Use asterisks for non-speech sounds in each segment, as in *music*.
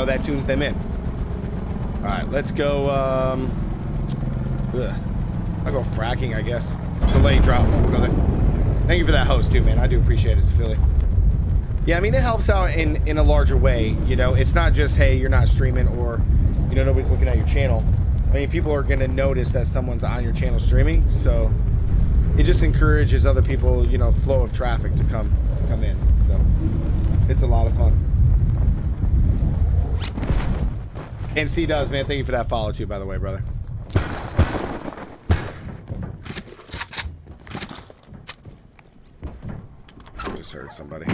know, that tunes them in. All right, let's go. Um, ugh. I'll go fracking, I guess. It's a late drop. Thank you for that host, too, man. I do appreciate it, Philly. Yeah, I mean, it helps out in, in a larger way. You know, it's not just, hey, you're not streaming or, you know, nobody's looking at your channel. I mean, people are going to notice that someone's on your channel streaming. So it just encourages other people, you know, flow of traffic to come to come in. So it's a lot of fun. And C does, man. Thank you for that follow too, by the way, brother. Just heard somebody.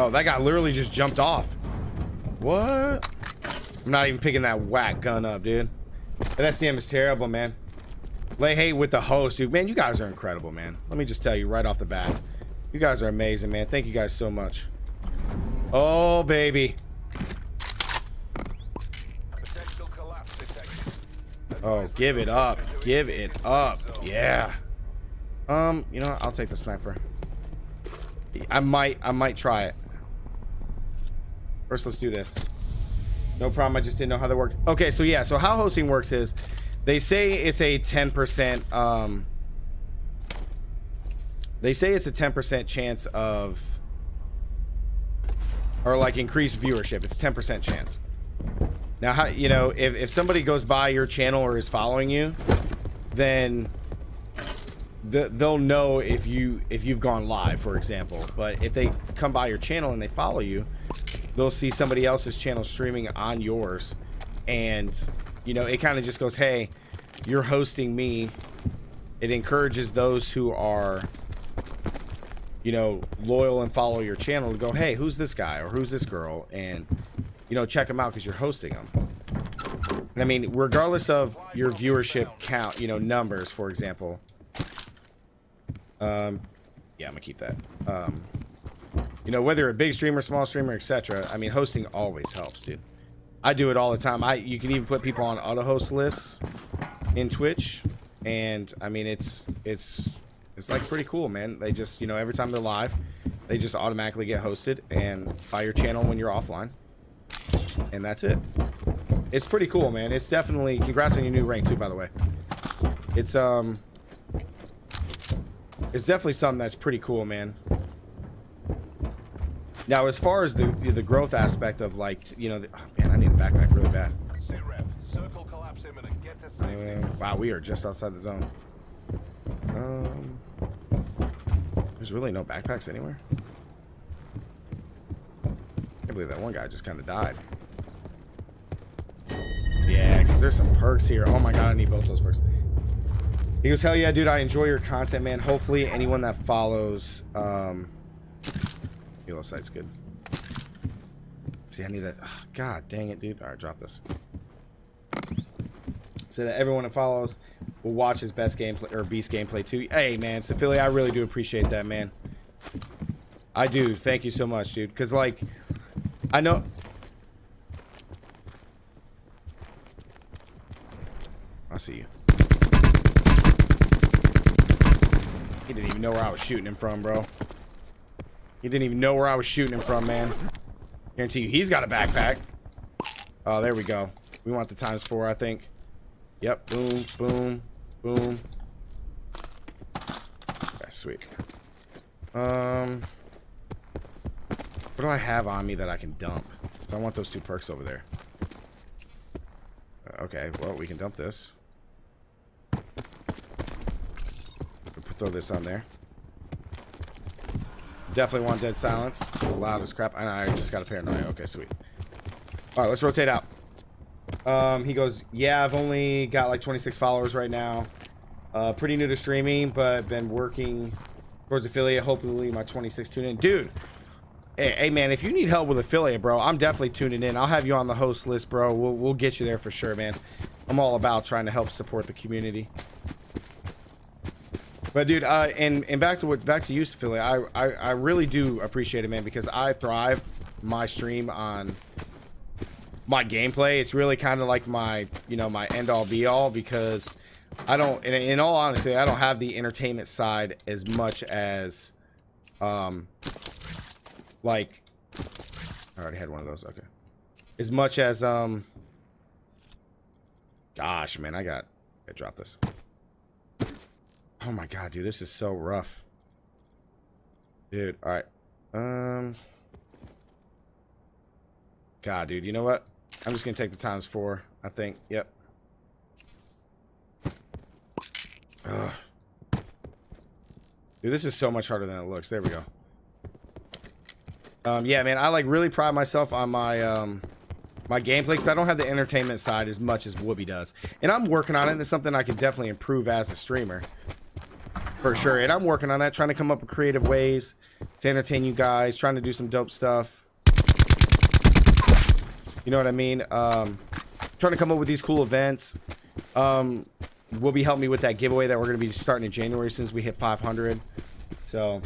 Oh, that guy literally just jumped off. What? I'm not even picking that whack gun up, dude. That SDM is terrible, man. Lay hate with the host, dude. Man, you guys are incredible, man. Let me just tell you right off the bat. You guys are amazing, man. Thank you guys so much. Oh, baby. Oh, give it up. Give it up. Yeah. Um, you know what? I'll take the sniper. I might, I might try it. First, let's do this. No problem. I just didn't know how that worked. Okay, so yeah. So how hosting works is they say it's a 10%, um, they say it's a 10% chance of, or like increased viewership. It's 10% chance. Now, how, you know, if, if somebody goes by your channel or is following you, then the, they'll know if you if you've gone live, for example. But if they come by your channel and they follow you, they'll see somebody else's channel streaming on yours, and you know it kind of just goes, "Hey, you're hosting me." It encourages those who are, you know, loyal and follow your channel to go, "Hey, who's this guy or who's this girl?" and you know, check them out because you're hosting them. And I mean, regardless of your viewership count, you know, numbers, for example. Um, yeah, I'm gonna keep that. Um, you know, whether a big streamer, small streamer, etc. I mean, hosting always helps, dude. I do it all the time. I you can even put people on auto host lists in Twitch, and I mean, it's it's it's like pretty cool, man. They just you know every time they're live, they just automatically get hosted and by your channel when you're offline, and that's it. It's pretty cool, man. It's definitely congrats on your new rank too, by the way. It's um, it's definitely something that's pretty cool, man. Now, as far as the the growth aspect of like, you know, the, need a backpack really bad. Uh, wow, we are just outside the zone. Um, there's really no backpacks anywhere. I can't believe that one guy just kind of died. Yeah, because there's some perks here. Oh my god, I need both those perks. He goes, hell yeah, dude, I enjoy your content, man. Hopefully anyone that follows, um, Halo site's good. See, I need that. Oh, god dang it, dude. All right, drop this. So that everyone that follows will watch his best gameplay or beast gameplay too. Hey, man, Sophia, I really do appreciate that, man. I do. Thank you so much, dude. Because, like, I know... I see you. He didn't even know where I was shooting him from, bro. He didn't even know where I was shooting him from, man. Guarantee you, he's got a backpack. Oh, there we go. We want the times four, I think. Yep. Boom, boom, boom. Okay, sweet. Um, what do I have on me that I can dump? So I want those two perks over there. Uh, okay, well, we can dump this. throw this on there. Definitely want dead silence. loud as crap. I, I just got a paranoia. Okay, sweet. All right, let's rotate out. Um, he goes, yeah, I've only got like 26 followers right now. Uh, pretty new to streaming, but been working towards affiliate. Hopefully my 26 tune in. Dude, hey, hey, man, if you need help with affiliate, bro, I'm definitely tuning in. I'll have you on the host list, bro. We'll, we'll get you there for sure, man. I'm all about trying to help support the community. But dude, uh, and and back to what back to you, Philly. I, I I really do appreciate it, man, because I thrive my stream on my gameplay. It's really kind of like my you know my end all be all because I don't, in, in all honesty, I don't have the entertainment side as much as, um, like, I already had one of those. Okay. As much as, um, gosh, man, I got, I dropped this. Oh my god, dude, this is so rough. Dude, alright. Um, God, dude, you know what? I'm just gonna take the times four, I think. Yep. Ugh. Dude, this is so much harder than it looks. There we go. Um, yeah, man, I like really pride myself on my um, my gameplay because I don't have the entertainment side as much as Whoopi does, and I'm working on it. And it's something I can definitely improve as a streamer, for sure. And I'm working on that, trying to come up with creative ways to entertain you guys, trying to do some dope stuff. You know what I mean? Um, trying to come up with these cool events. Um, will be helping me with that giveaway that we're going to be starting in January as soon as we hit 500. So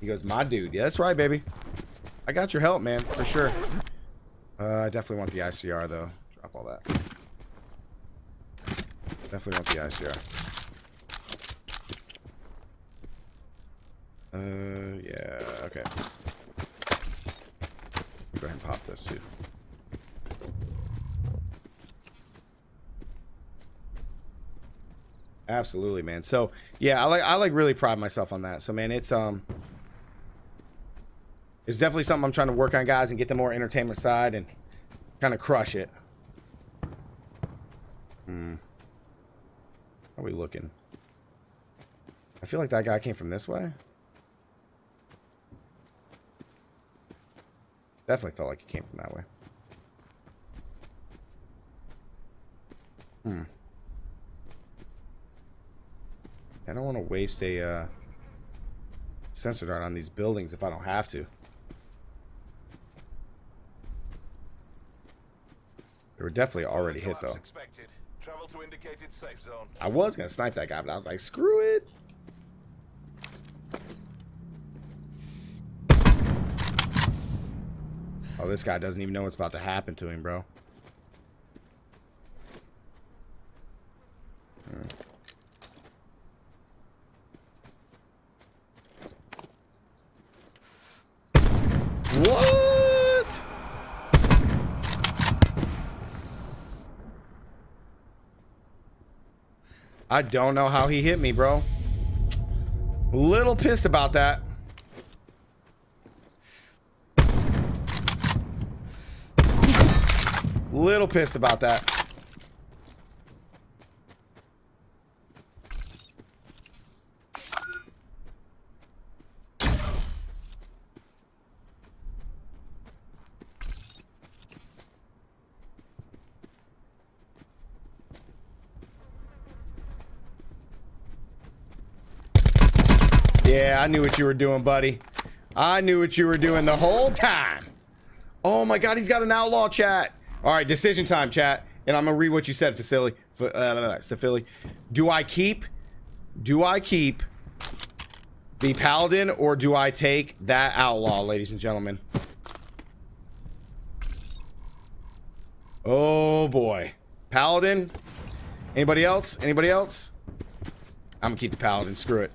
he goes, my dude. Yeah, that's right, baby. I got your help, man, for sure. Uh, I definitely want the ICR, though. Drop all that. Definitely want the ICR. Uh, yeah, okay. Go ahead and pop this, too. Absolutely, man. So yeah, I like I like really pride myself on that. So man, it's um it's definitely something I'm trying to work on, guys, and get the more entertainment side and kind of crush it. Hmm. How are we looking? I feel like that guy came from this way. Definitely felt like it came from that way. Hmm. I don't want to waste a uh, sensor dart on these buildings if I don't have to. They were definitely already hit though. I was gonna snipe that guy, but I was like, screw it. Oh, this guy doesn't even know what's about to happen to him, bro. What? I don't know how he hit me, bro. Little pissed about that. Little pissed about that. Yeah, I knew what you were doing, buddy. I knew what you were doing the whole time. Oh my god, he's got an outlaw chat. All right, decision time, chat. And I'm to read what you said, Facility. Uh, Philly. Do I keep... Do I keep the Paladin or do I take that outlaw, ladies and gentlemen? Oh, boy. Paladin? Anybody else? Anybody else? I'm to keep the Paladin. Screw it.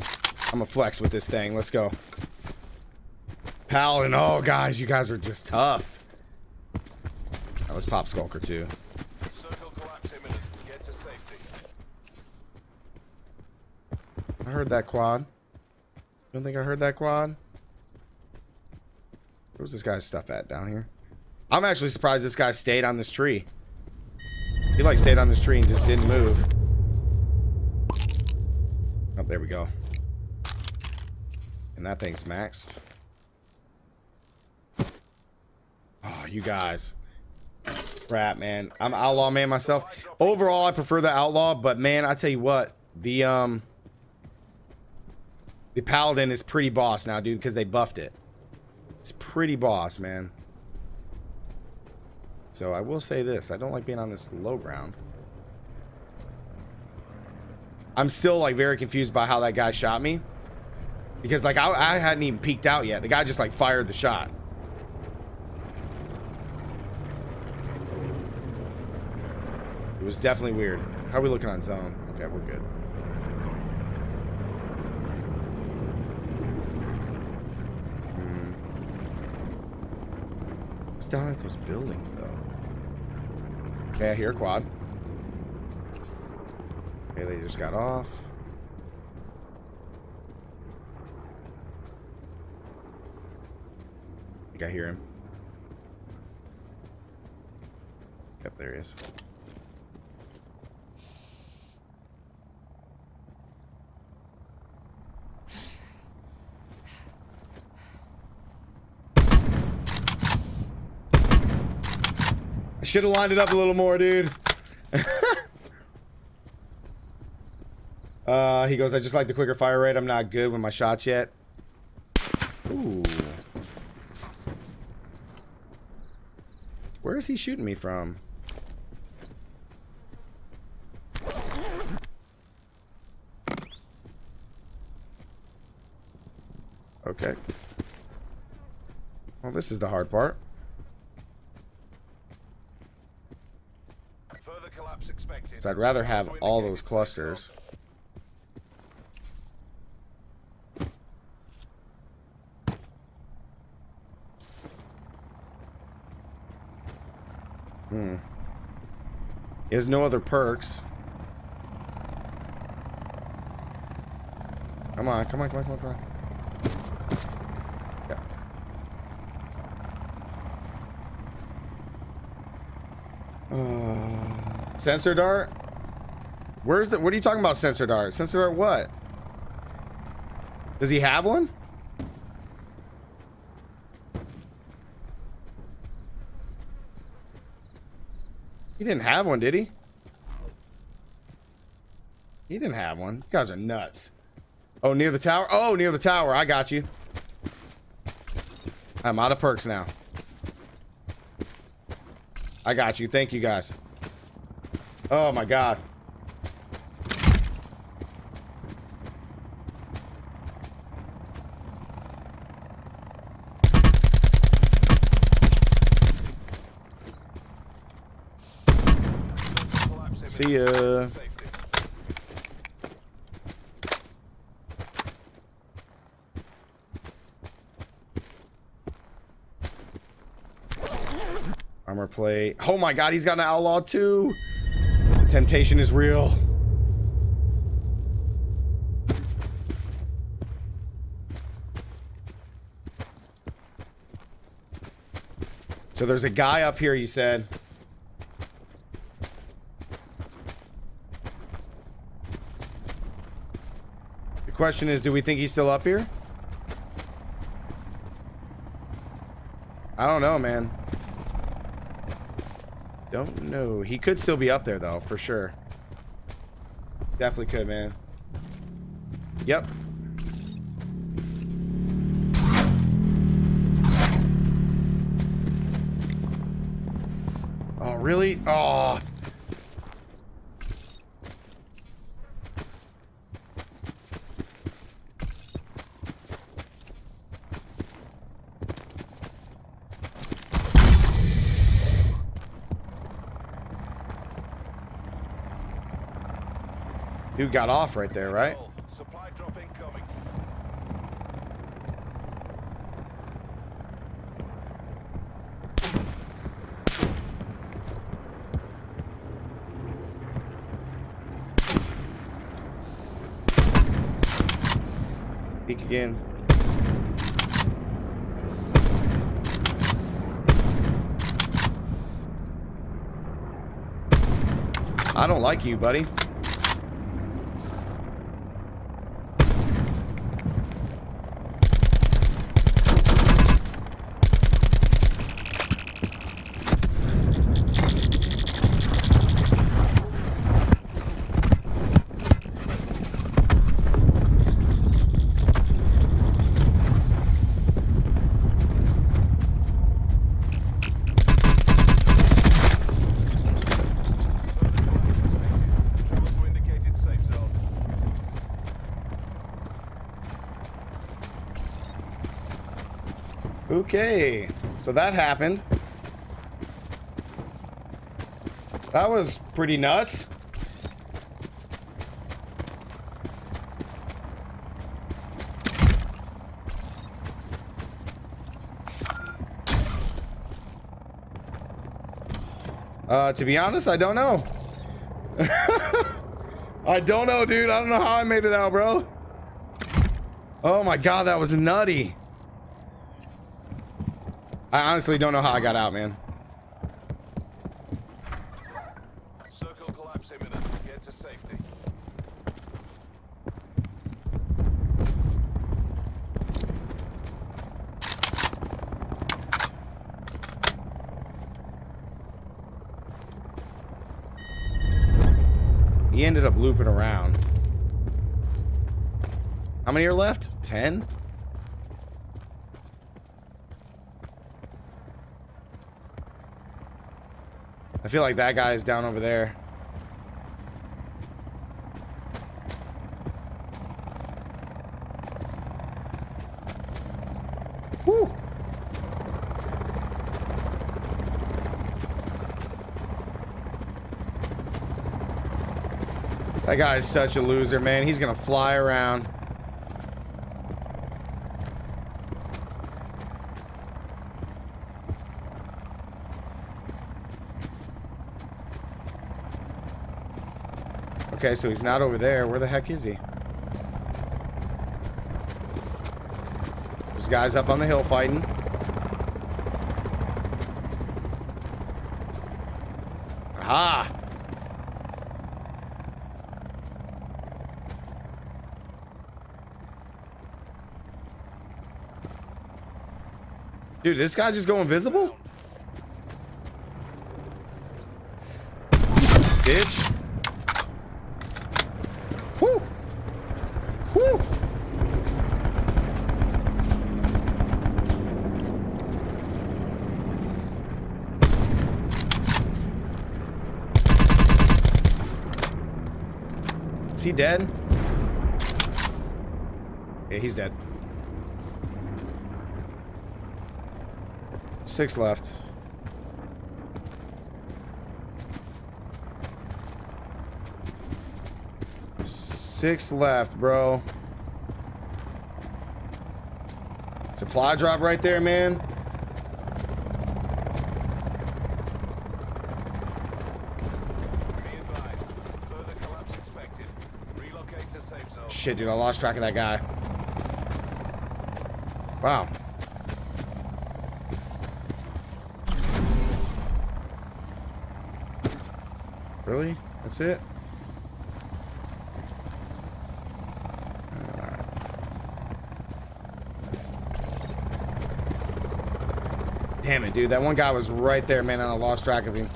I'm gonna flex with this thing. Let's go. Paladin. Oh, guys, you guys are just tough. Right, let's pop Skulker, too. I heard that quad. Don't think I heard that quad. Where's this guy's stuff at down here? I'm actually surprised this guy stayed on this tree. He like stayed on this tree and just didn't move. Oh, there we go. And that thing's maxed. Oh, you guys. Crap, man. I'm outlaw man myself. Overall, I prefer the outlaw, but man, I tell you what, the um the paladin is pretty boss now, dude, because they buffed it. It's pretty boss, man. So I will say this, I don't like being on this low ground. I'm still like very confused by how that guy shot me. Because, like, I, I hadn't even peeked out yet. The guy just, like, fired the shot. Was definitely weird. How are we looking on zone? Okay, we're good. What's down at those buildings, though? Okay, I hear a quad. Okay, they just got off. I think I hear him. Yep, there he is. Should have lined it up a little more, dude. *laughs* uh, he goes, I just like the quicker fire rate. I'm not good with my shots yet. Ooh. Where is he shooting me from? Okay. Well, this is the hard part. So I'd rather have all those clusters. Hmm. He has no other perks. Come on, come on, come on, come on, come on. Sensor dart? Where's the? What are you talking about? Sensor dart? Sensor dart? What? Does he have one? He didn't have one, did he? He didn't have one. You guys are nuts. Oh, near the tower? Oh, near the tower. I got you. I'm out of perks now. I got you. Thank you, guys. Oh, my God. See ya. Armor plate. Oh my god, he's got an outlaw too. Temptation is real. So there's a guy up here, you said. The question is, do we think he's still up here? I don't know, man. Don't know. He could still be up there, though, for sure. Definitely could, man. Yep. Oh, really? Oh. Dude got off right there, right? Supply drop incoming. Peek again. I don't like you, buddy. Travel to indicated safe zone. Okay, so that happened. That was pretty nuts. Uh, to be honest, I don't know. *laughs* I don't know, dude. I don't know how I made it out, bro. Oh my god, that was nutty. I honestly don't know how I got out, man. Circle collapse imminent. Get to safety. He ended up looping around. How many are left? Ten? I feel like that guy is down over there. Whew. That guy is such a loser, man. He's gonna fly around. Okay, so he's not over there. Where the heck is he? There's guys up on the hill fighting. Aha! Dude, this guy just go invisible? Bitch. Woo! Woo! Is he dead? Yeah, he's dead. Six left. Six left, bro. Supply drop right there, man. Shit, dude, I lost track of that guy. Wow. Really? That's it? Damn it, dude. That one guy was right there, man, and I lost track of him.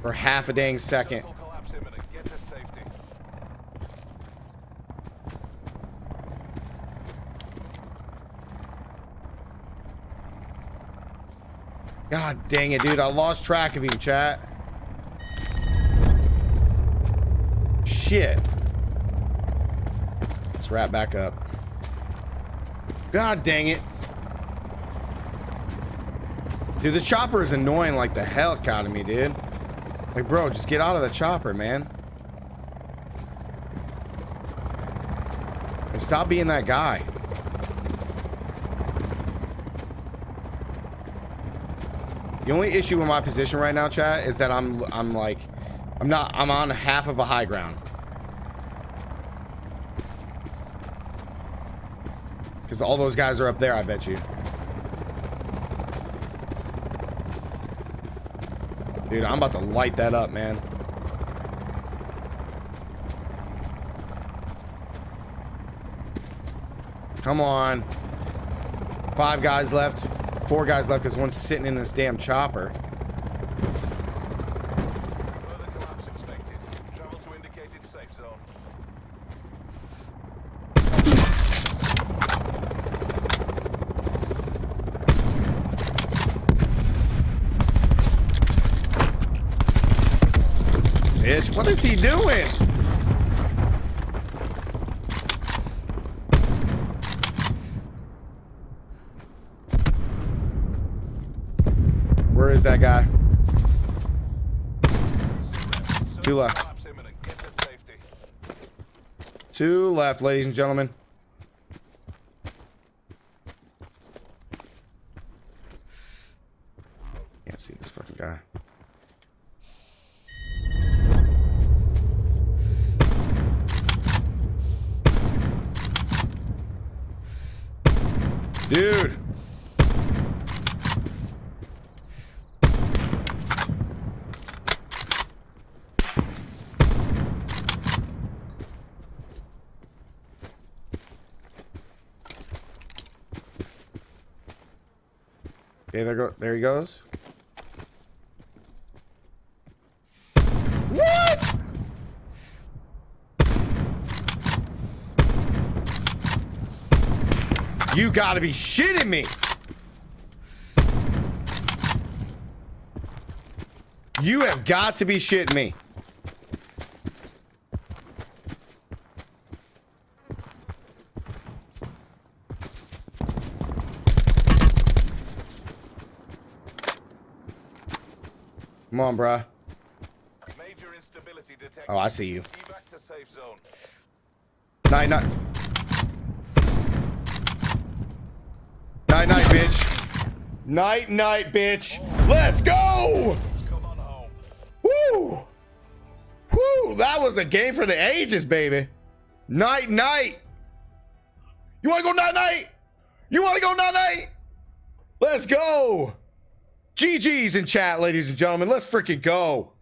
For half a dang second. Circle collapse imminent. Get to safety. God dang it, dude. I lost track of him, chat. Shit. Let's wrap back up. God dang it. Dude, the chopper is annoying like the hell out of me, dude. Like, bro, just get out of the chopper, man. And stop being that guy. The only issue with my position right now, chat, is that I'm I'm like I'm not I'm on half of a high ground. Cuz all those guys are up there, I bet you. Dude, I'm about to light that up, man. Come on. Five guys left. Four guys left because one's sitting in this damn chopper. Bitch, what is he doing? Where is that guy? Two left. Two left, ladies and gentlemen. Can't see this fucking guy. Dude. Okay, there go there he goes. What? You gotta be shitting me. You have got to be shitting me. Come on, bruh. Major instability. Oh, I see you. To safe zone. Night, night. Night, night, bitch. Night, night, bitch. Let's go! Woo! Woo! That was a game for the ages, baby. Night, night. You want to go night, night? You want to go night, night? Let's go. GG's in chat, ladies and gentlemen. Let's freaking go.